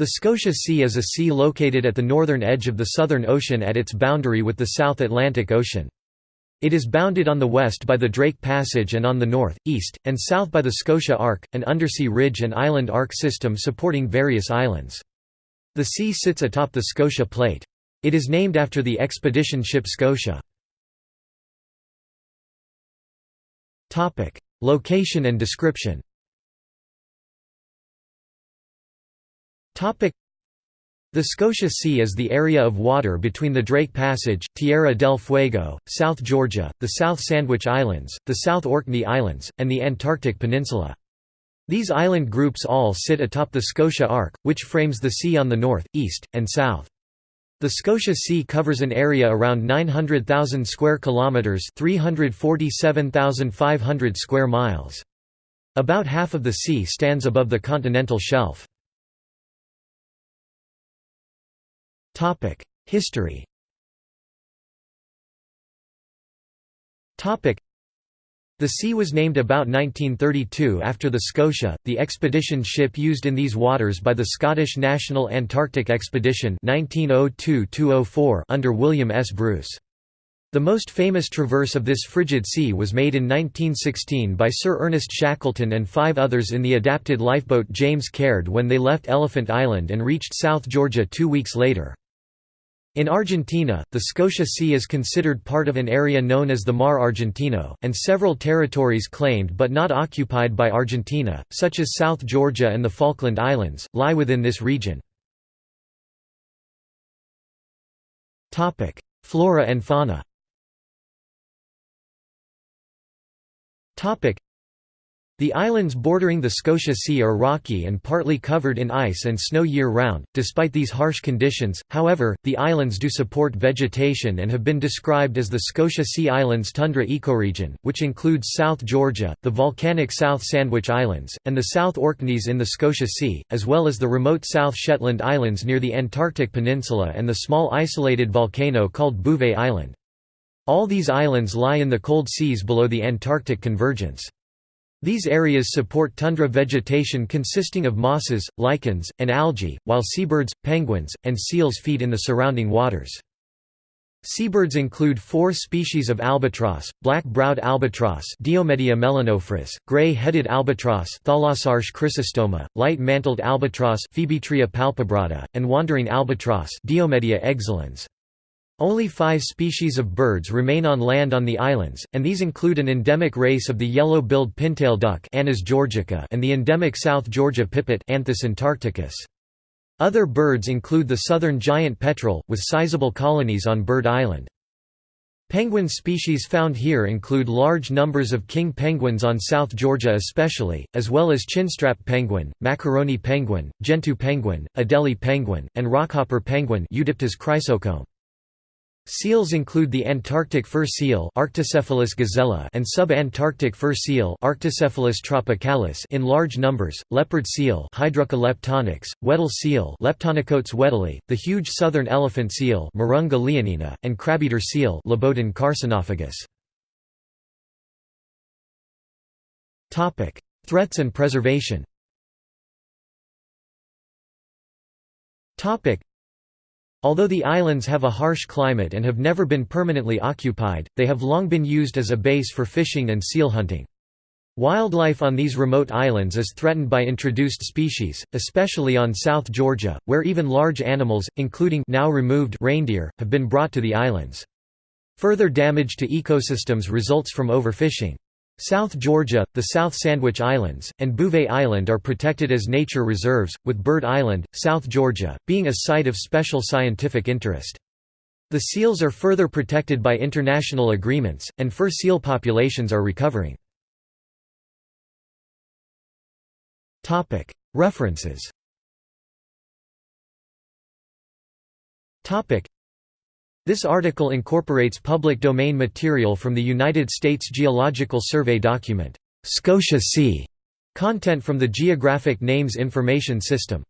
The Scotia Sea is a sea located at the northern edge of the Southern Ocean at its boundary with the South Atlantic Ocean. It is bounded on the west by the Drake Passage and on the north, east, and south by the Scotia Arc, an undersea ridge and island arc system supporting various islands. The sea sits atop the Scotia Plate. It is named after the expedition ship Scotia. Location and description the Scotia Sea is the area of water between the Drake Passage, Tierra del Fuego, South Georgia, the South Sandwich Islands, the South Orkney Islands, and the Antarctic Peninsula. These island groups all sit atop the Scotia Arc, which frames the sea on the north, east, and south. The Scotia Sea covers an area around 900,000 square kilometers, 347,500 square miles. About half of the sea stands above the continental shelf. History the sea was named about 1932 after the Scotia, the expedition ship used in these waters by the Scottish National Antarctic Expedition 1902 under William S. Bruce. The most famous traverse of this frigid sea was made in 1916 by Sir Ernest Shackleton and five others in the adapted lifeboat James Caird when they left Elephant Island and reached South Georgia two weeks later. In Argentina, the Scotia Sea is considered part of an area known as the Mar Argentino, and several territories claimed but not occupied by Argentina, such as South Georgia and the Falkland Islands, lie within this region. Flora and fauna the islands bordering the Scotia Sea are rocky and partly covered in ice and snow year-round. Despite these harsh conditions, however, the islands do support vegetation and have been described as the Scotia Sea Islands tundra ecoregion, which includes South Georgia, the volcanic South Sandwich Islands, and the South Orkneys in the Scotia Sea, as well as the remote South Shetland Islands near the Antarctic Peninsula and the small isolated volcano called Bouvet Island. All these islands lie in the cold seas below the Antarctic convergence. These areas support tundra vegetation consisting of mosses, lichens, and algae, while seabirds, penguins, and seals feed in the surrounding waters. Seabirds include four species of albatross, black-browed albatross Diomedea melanophris, gray-headed albatross Thalassarche chrysostoma, light-mantled albatross Phoebetria palpebrata, and wandering albatross. Only five species of birds remain on land on the islands, and these include an endemic race of the yellow-billed pintail duck Anas georgica and the endemic South Georgia pipit Anthus antarcticus. Other birds include the southern giant petrel, with sizable colonies on Bird Island. Penguin species found here include large numbers of king penguins on South Georgia especially, as well as chinstrap penguin, macaroni penguin, gentoo penguin, Adelie penguin, and rockhopper penguin Eudyptes chrysocome. Seals include the Antarctic fur seal Arctocephalus gazella and sub-Antarctic fur seal Arctocephalus tropicalis in large numbers, leopard seal Hydrurga leptonyx, Weddell seal Leptonychotes weddellii, the huge southern elephant seal Mirounga leonina, and crabeater seal Lobodon carcinophagus. Threats and preservation Although the islands have a harsh climate and have never been permanently occupied, they have long been used as a base for fishing and seal hunting. Wildlife on these remote islands is threatened by introduced species, especially on South Georgia, where even large animals, including now removed reindeer, have been brought to the islands. Further damage to ecosystems results from overfishing. South Georgia, the South Sandwich Islands, and Bouvet Island are protected as nature reserves, with Bird Island, South Georgia, being a site of special scientific interest. The seals are further protected by international agreements, and fur seal populations are recovering. References this article incorporates public domain material from the United States Geological Survey document, Scotia Sea, content from the Geographic Names Information System.